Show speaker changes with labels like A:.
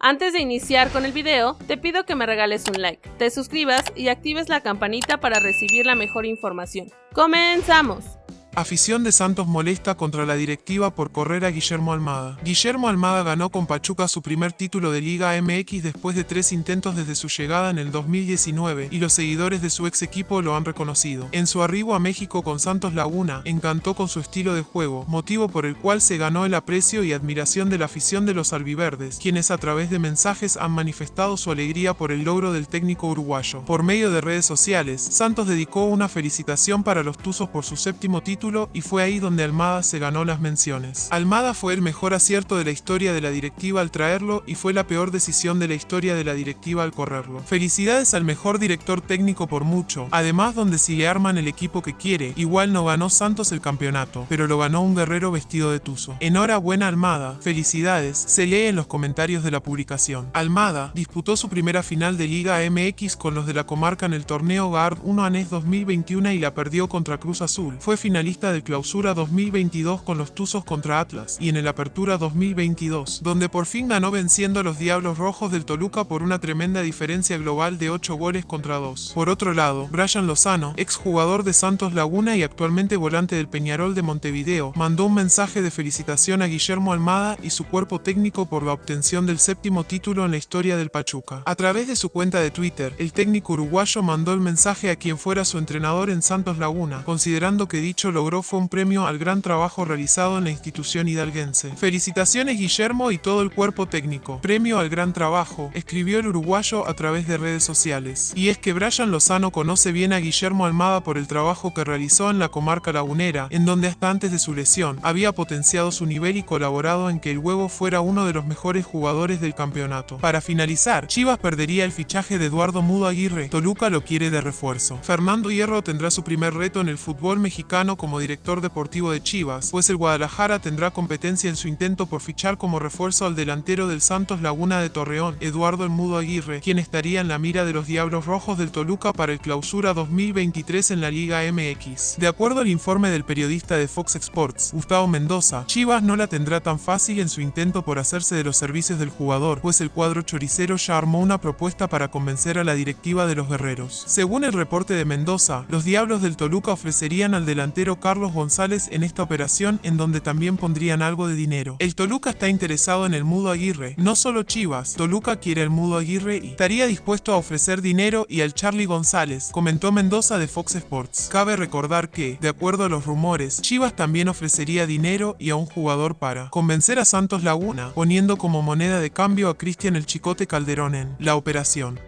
A: Antes de iniciar con el video, te pido que me regales un like, te suscribas y actives la campanita para recibir la mejor información. ¡Comenzamos!
B: Afición de Santos molesta contra la directiva por correr a Guillermo Almada. Guillermo Almada ganó con Pachuca su primer título de Liga MX después de tres intentos desde su llegada en el 2019 y los seguidores de su ex equipo lo han reconocido. En su arribo a México con Santos Laguna, encantó con su estilo de juego, motivo por el cual se ganó el aprecio y admiración de la afición de los albiverdes, quienes a través de mensajes han manifestado su alegría por el logro del técnico uruguayo. Por medio de redes sociales, Santos dedicó una felicitación para los Tuzos por su séptimo título y fue ahí donde Almada se ganó las menciones. Almada fue el mejor acierto de la historia de la directiva al traerlo y fue la peor decisión de la historia de la directiva al correrlo. Felicidades al mejor director técnico por mucho, además donde si le arman el equipo que quiere, igual no ganó Santos el campeonato, pero lo ganó un guerrero vestido de tuzo. Enhorabuena Almada, felicidades, se lee en los comentarios de la publicación. Almada disputó su primera final de Liga MX con los de la comarca en el torneo GARD 1 ANES 2021 y la perdió contra Cruz Azul. Fue finalista de Clausura 2022 con los Tuzos contra Atlas y en el Apertura 2022, donde por fin ganó venciendo a los Diablos Rojos del Toluca por una tremenda diferencia global de 8 goles contra 2. Por otro lado, Brian Lozano, exjugador de Santos Laguna y actualmente volante del Peñarol de Montevideo, mandó un mensaje de felicitación a Guillermo Almada y su cuerpo técnico por la obtención del séptimo título en la historia del Pachuca. A través de su cuenta de Twitter, el técnico uruguayo mandó el mensaje a quien fuera su entrenador en Santos Laguna, considerando que dicho logró fue un premio al gran trabajo realizado en la institución hidalguense. Felicitaciones Guillermo y todo el cuerpo técnico. Premio al gran trabajo, escribió el uruguayo a través de redes sociales. Y es que Brian Lozano conoce bien a Guillermo Almada por el trabajo que realizó en la comarca lagunera, en donde hasta antes de su lesión había potenciado su nivel y colaborado en que el huevo fuera uno de los mejores jugadores del campeonato. Para finalizar, Chivas perdería el fichaje de Eduardo Mudo Aguirre. Toluca lo quiere de refuerzo. Fernando Hierro tendrá su primer reto en el fútbol mexicano como director deportivo de Chivas, pues el Guadalajara tendrá competencia en su intento por fichar como refuerzo al delantero del Santos Laguna de Torreón, Eduardo El Mudo Aguirre, quien estaría en la mira de los Diablos Rojos del Toluca para el clausura 2023 en la Liga MX. De acuerdo al informe del periodista de Fox Sports, Gustavo Mendoza, Chivas no la tendrá tan fácil en su intento por hacerse de los servicios del jugador, pues el cuadro choricero ya armó una propuesta para convencer a la directiva de los guerreros. Según el reporte de Mendoza, los Diablos del Toluca ofrecerían al delantero Carlos González en esta operación en donde también pondrían algo de dinero. El Toluca está interesado en el Mudo Aguirre, no solo Chivas, Toluca quiere el Mudo Aguirre y estaría dispuesto a ofrecer dinero y al Charlie González, comentó Mendoza de Fox Sports. Cabe recordar que, de acuerdo a los rumores, Chivas también ofrecería dinero y a un jugador para convencer a Santos Laguna, poniendo como moneda de cambio a Cristian el Chicote Calderón en la operación.